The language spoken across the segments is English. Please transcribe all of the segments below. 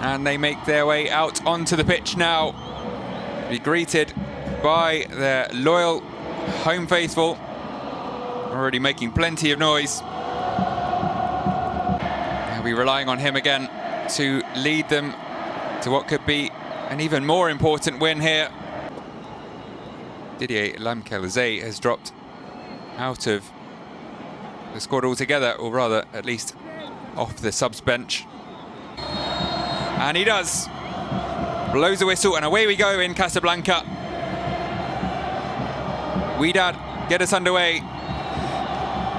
And they make their way out onto the pitch now. Be greeted by their loyal home faithful. Already making plenty of noise. They'll be relying on him again to lead them to what could be an even more important win here. Didier Lamkel Zé has dropped out of the squad altogether, or rather, at least off the subs bench. And he does. Blows a whistle, and away we go in Casablanca. Wydad get us underway.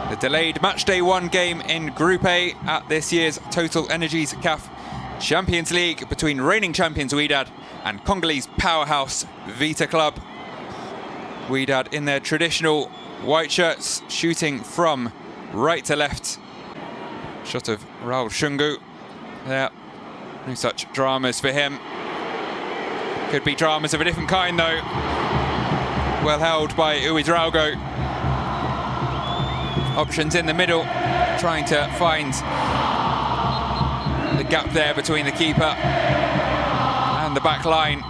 The delayed match day one game in Group A at this year's Total Energies CAF Champions League between reigning champions Wydad and Congolese powerhouse Vita Club. Wydad in their traditional white shirts, shooting from right to left. Shot of Raul Shungu there. No such dramas for him. Could be dramas of a different kind though. Well held by Ouedraogo. Options in the middle, trying to find the gap there between the keeper and the back line.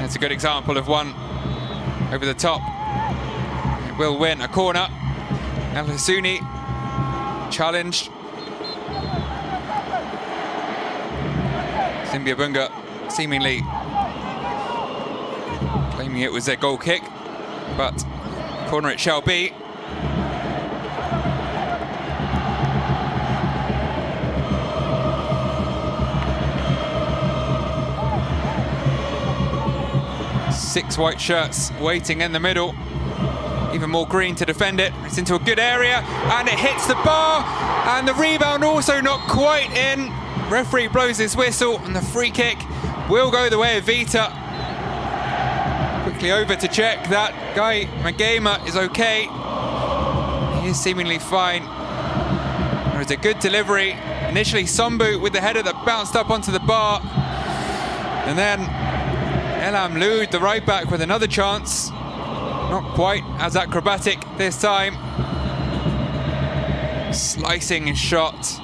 That's a good example of one over the top. It will win a corner. El Hassouni challenged. Zimbia Bunga seemingly claiming it was their goal kick, but corner it shall be. Six white shirts waiting in the middle. Even more green to defend it. It's into a good area and it hits the bar and the rebound also not quite in. Referee blows his whistle and the free kick will go the way of Vita. Quickly over to check that guy Magema is okay. He is seemingly fine. There was a good delivery. Initially Sambou with the header that bounced up onto the bar. And then El Amloud, the right back, with another chance. Not quite as acrobatic this time. Slicing shot.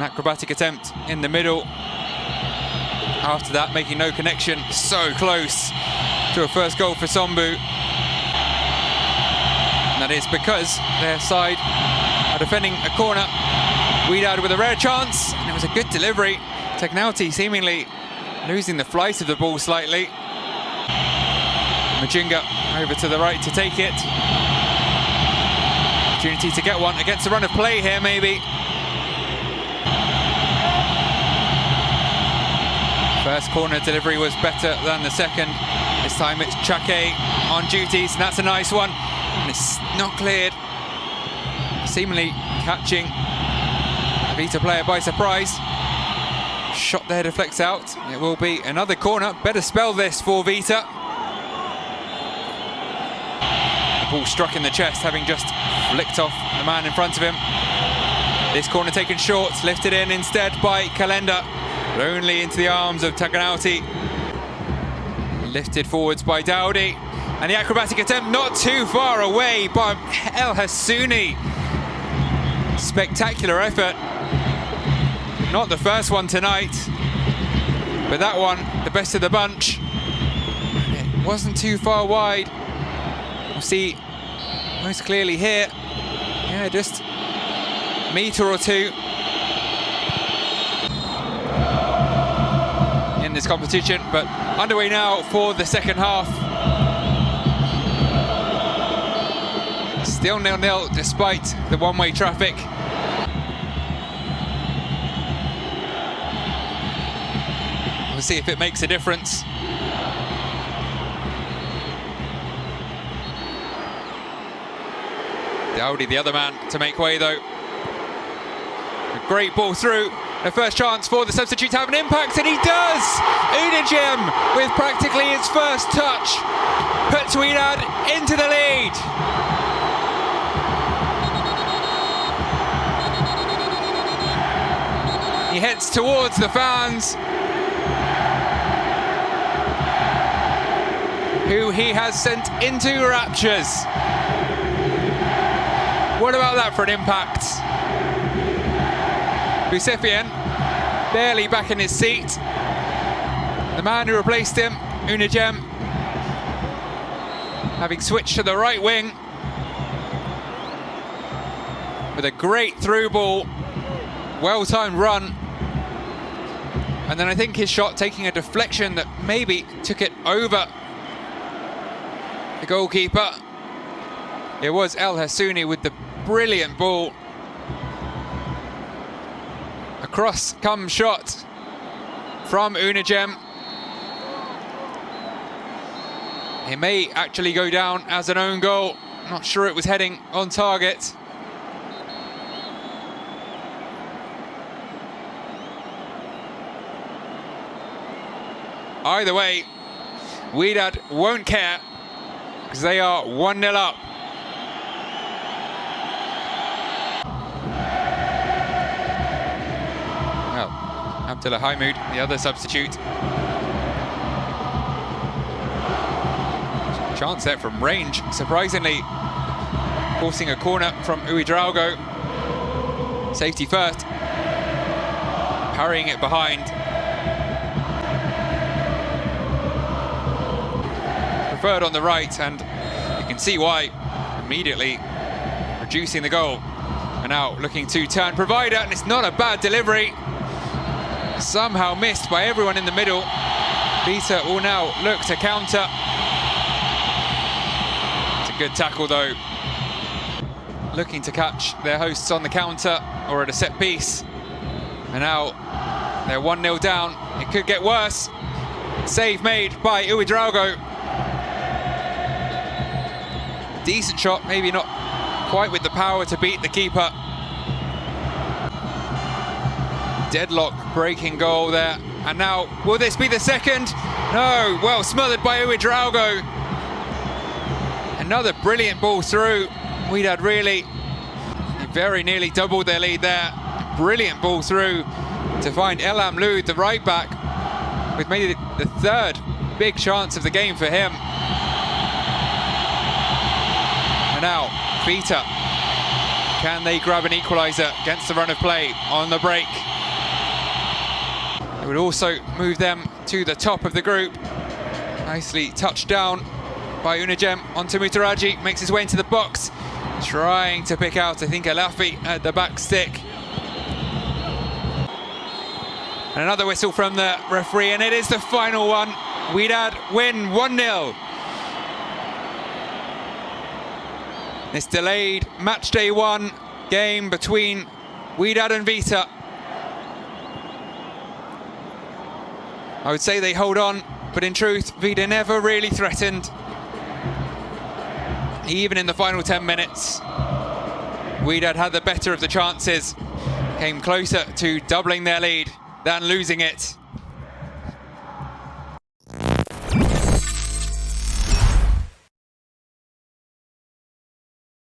An acrobatic attempt in the middle. After that, making no connection. So close to a first goal for Sambou. And that is because their side are defending a corner. Wydad with a rare chance, and it was a good delivery. Tagnaouti seemingly losing the flight of the ball slightly. Majinga over to the right to take it. Opportunity to get one against the run of play here, maybe. First corner delivery was better than the second. This time it's Chake on duties, and that's a nice one. And it's not cleared. Seemingly catching a Vita player by surprise. Shot there deflects out. It will be another corner. Better spell this for Vita. The ball struck in the chest, having just flicked off the man in front of him. This corner taken short, lifted in instead by Kalenda. But only into the arms of Tagnaouti. Lifted forwards by Daoudi. And the acrobatic attempt not too far away by El Hassouni. Spectacular effort. Not the first one tonight, but that one, the best of the bunch. It wasn't too far wide. We'll see most clearly here. Yeah, just a metre or two this competition, but underway now for the second half. Still nil-nil despite the one-way traffic. We'll see if it makes a difference. Daoudi, the other man, to make way though. A great ball through. The first chance for the substitute to have an impact, and he does! Ounajem, with practically his first touch, puts Wydad into the lead. He heads towards the fans, who he has sent into raptures. What about that for an impact? Busefian barely back in his seat. The man who replaced him, Ounajem, having switched to the right wing with a great through ball, well-timed run. And then I think his shot taking a deflection that maybe took it over the goalkeeper. It was El Hassouni with the brilliant ball. Cross come shot from Ounajem. It may actually go down as an own goal. Not sure it was heading on target. Either way, Wydad won't care because they are 1-0 up. Abdullah Haimoud, the other substitute. Chance there from range, surprisingly forcing a corner from Ouedraogo. Safety first, parrying it behind. Preferred on the right, and you can see why immediately reducing the goal. And now looking to turn provider, and it's not a bad delivery. Somehow missed by everyone in the middle. Vita will now look to counter. It's a good tackle though. Looking to catch their hosts on the counter or at a set piece. And now they're 1-0 down. It could get worse. Save made by Ouedraogo. Decent shot, maybe not quite with the power to beat the keeper. Deadlock breaking goal there. And now, will this be the second? No, well smothered by Ouedraogo. Another brilliant ball through. Wydad really very nearly doubled their lead there. Brilliant ball through to find El Amloud, the right back, with maybe the third big chance of the game for him. And now, Vita. Can they grab an equaliser against the run of play on the break? It would also move them to the top of the group. Nicely touched down by Ounajem onto Moutaraji, makes his way into the box, trying to pick out, I think, Alafi at the back stick. And another whistle from the referee, and it is the final one. Wydad win 1-0. This delayed match day one game between Wydad and Vita. I would say they hold on, but in truth, Vita never really threatened. Even in the final 10 minutes, Wydad had the better of the chances, came closer to doubling their lead than losing it.